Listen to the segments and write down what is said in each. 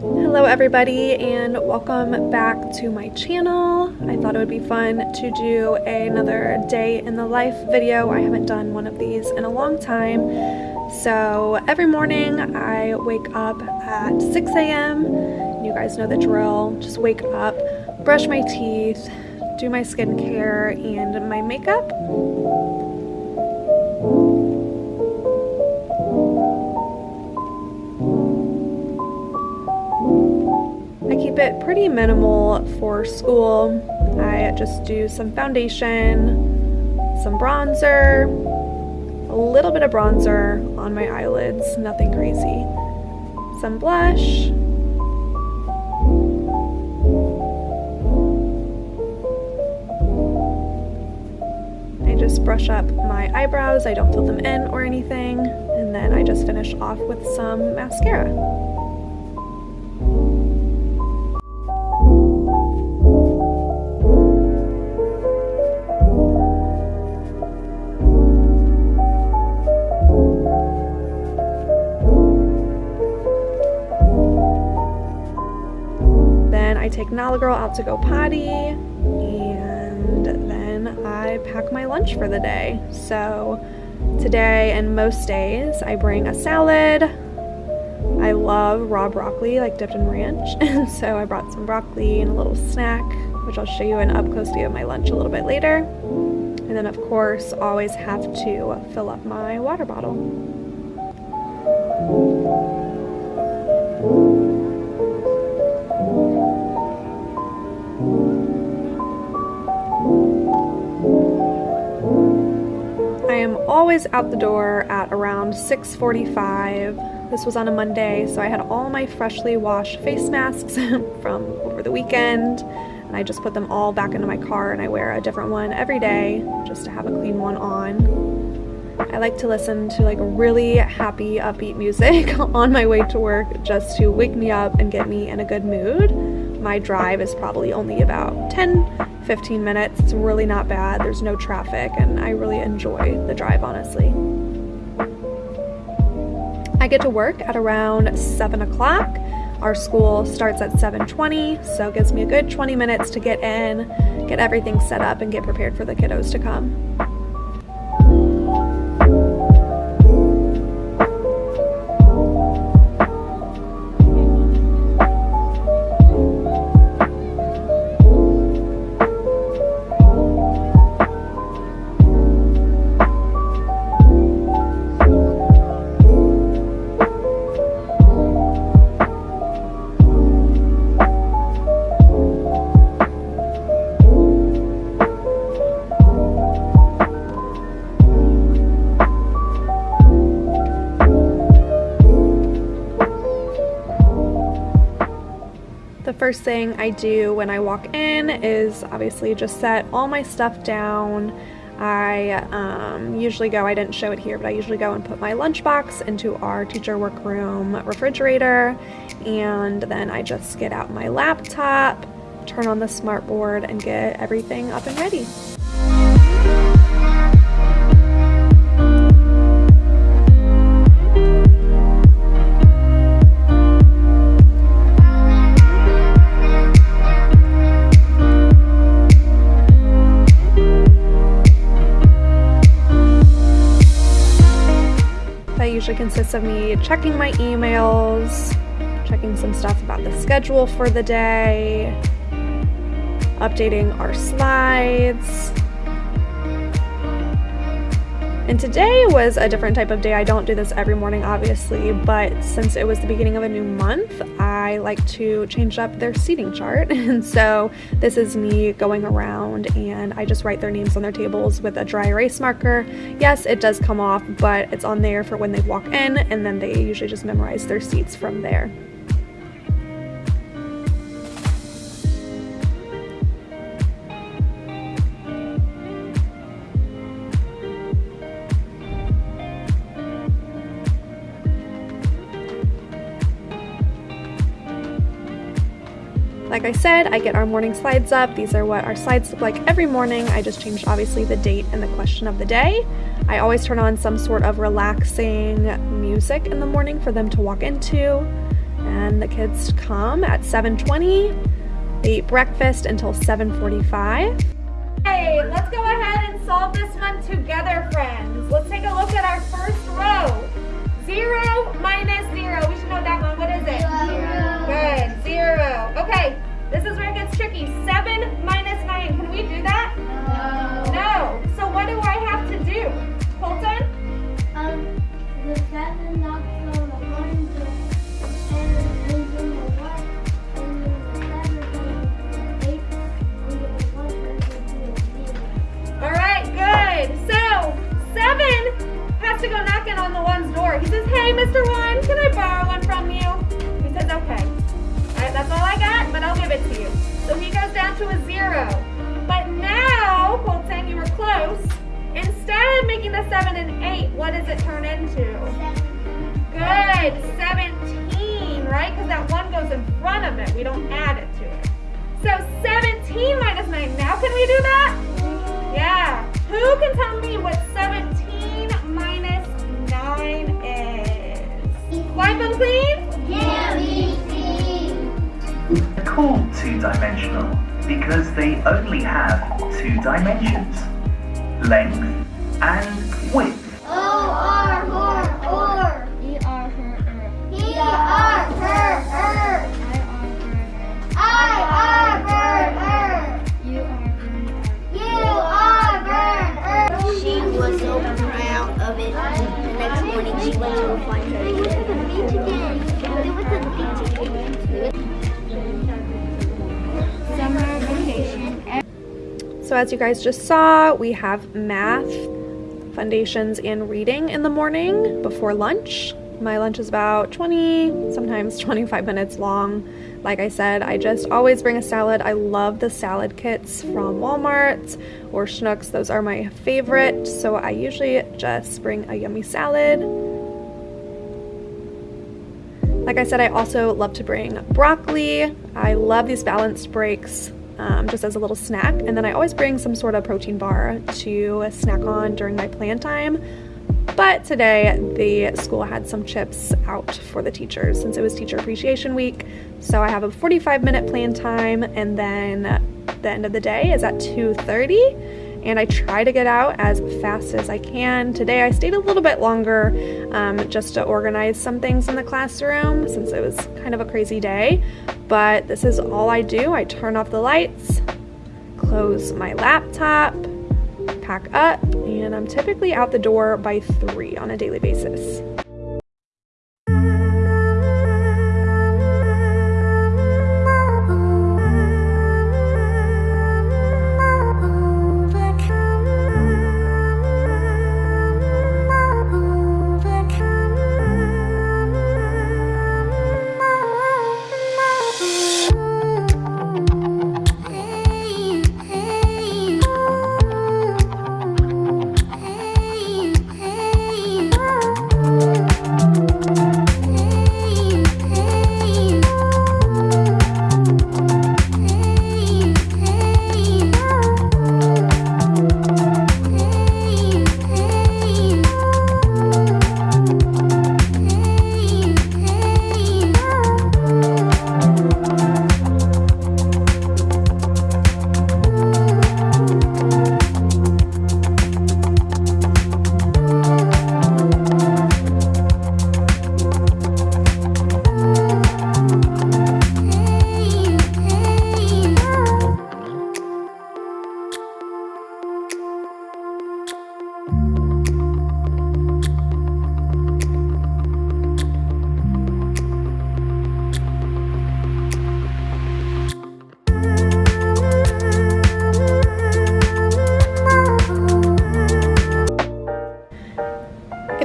Hello everybody and welcome back to my channel. I thought it would be fun to do another day in the life video. I haven't done one of these in a long time. So every morning I wake up at 6 a.m. You guys know the drill. Just wake up, brush my teeth, do my skincare and my makeup. It pretty minimal for school. I just do some foundation, some bronzer, a little bit of bronzer on my eyelids, nothing crazy. Some blush. I just brush up my eyebrows, I don't fill them in or anything, and then I just finish off with some mascara. Girl out to go potty and then I pack my lunch for the day. So today and most days I bring a salad. I love raw broccoli like dipped in ranch and so I brought some broccoli and a little snack which I'll show you an up close view of my lunch a little bit later. And then of course always have to fill up my water bottle. Always out the door at around 6.45. This was on a Monday, so I had all my freshly washed face masks from over the weekend, and I just put them all back into my car and I wear a different one every day just to have a clean one on. I like to listen to like really happy, upbeat music on my way to work just to wake me up and get me in a good mood. My drive is probably only about 10 15 minutes. It's really not bad. There's no traffic and I really enjoy the drive, honestly. I get to work at around 7 o'clock. Our school starts at 7.20, so it gives me a good 20 minutes to get in, get everything set up, and get prepared for the kiddos to come. First thing I do when I walk in is obviously just set all my stuff down. I um, usually go, I didn't show it here, but I usually go and put my lunchbox into our teacher workroom refrigerator and then I just get out my laptop, turn on the smartboard and get everything up and ready. Usually consists of me checking my emails, checking some stuff about the schedule for the day, updating our slides, and today was a different type of day. I don't do this every morning, obviously, but since it was the beginning of a new month, I like to change up their seating chart. And so this is me going around and I just write their names on their tables with a dry erase marker. Yes, it does come off, but it's on there for when they walk in and then they usually just memorize their seats from there. Like I said, I get our morning slides up. These are what our slides look like every morning. I just changed obviously the date and the question of the day. I always turn on some sort of relaxing music in the morning for them to walk into. And the kids come at 7.20. They eat breakfast until 7.45. Hey, let's go ahead and solve this one together, friends. Let's take a look at our first row. Zero minus zero. We should know that one. What is it? Zero. Good, zero. Okay, this is where it gets tricky. 7 minus 9. Can we do that? No. No. So what do I have to do? Colton? Um, the 7 knocks on the 1 Alright, good. So, 7 has to go knocking on the 1's door. He says, hey, Mr. 1, that's all I got, but I'll give it to you. So he goes down to a zero. But now, Colton, you were close. Instead of making the seven and eight, what does it turn into? Good, 17, right? Because that one goes in front of it. We don't add it to it. So 17 minus 9. Now can we do that? Yeah. Who can tell me what 17 minus 9 is? Wipe them clean? Called two-dimensional because they only have two dimensions, length and width. So as you guys just saw, we have math, foundations, and reading in the morning before lunch. My lunch is about 20, sometimes 25 minutes long. Like I said, I just always bring a salad. I love the salad kits from Walmart or Schnucks. Those are my favorite. So I usually just bring a yummy salad. Like I said, I also love to bring broccoli. I love these balanced breaks um, just as a little snack. And then I always bring some sort of protein bar to snack on during my plan time. But today the school had some chips out for the teachers since it was teacher appreciation week. So I have a 45 minute plan time and then the end of the day is at 2.30 and I try to get out as fast as I can. Today I stayed a little bit longer um, just to organize some things in the classroom since it was kind of a crazy day. But this is all I do. I turn off the lights, close my laptop, pack up, and I'm typically out the door by 3 on a daily basis.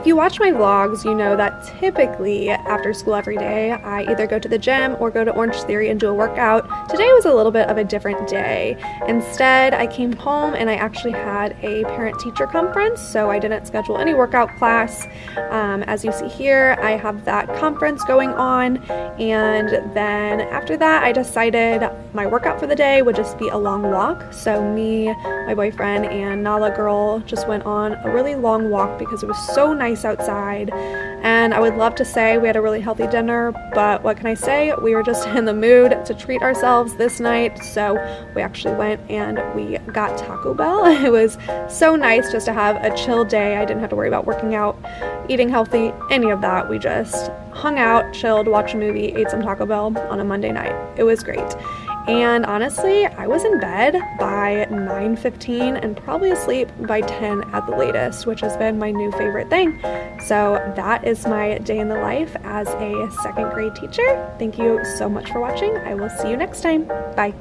If you watch my vlogs, you know that typically after school every day, I either go to the gym or go to Orange Theory and do a workout. Today was a little bit of a different day. Instead, I came home and I actually had a parent-teacher conference, so I didn't schedule any workout class. Um, as you see here, I have that conference going on, and then after that, I decided my workout for the day would just be a long walk. So me, my boyfriend, and Nala girl just went on a really long walk because it was so nice out outside. And I would love to say we had a really healthy dinner, but what can I say? We were just in the mood to treat ourselves this night, so we actually went and we got Taco Bell. It was so nice just to have a chill day. I didn't have to worry about working out, eating healthy, any of that. We just hung out, chilled, watched a movie, ate some Taco Bell on a Monday night. It was great. And honestly, I was in bed by 9.15 and probably asleep by 10 at the latest, which has been my new favorite thing. So that is my day in the life as a second grade teacher. Thank you so much for watching. I will see you next time. Bye.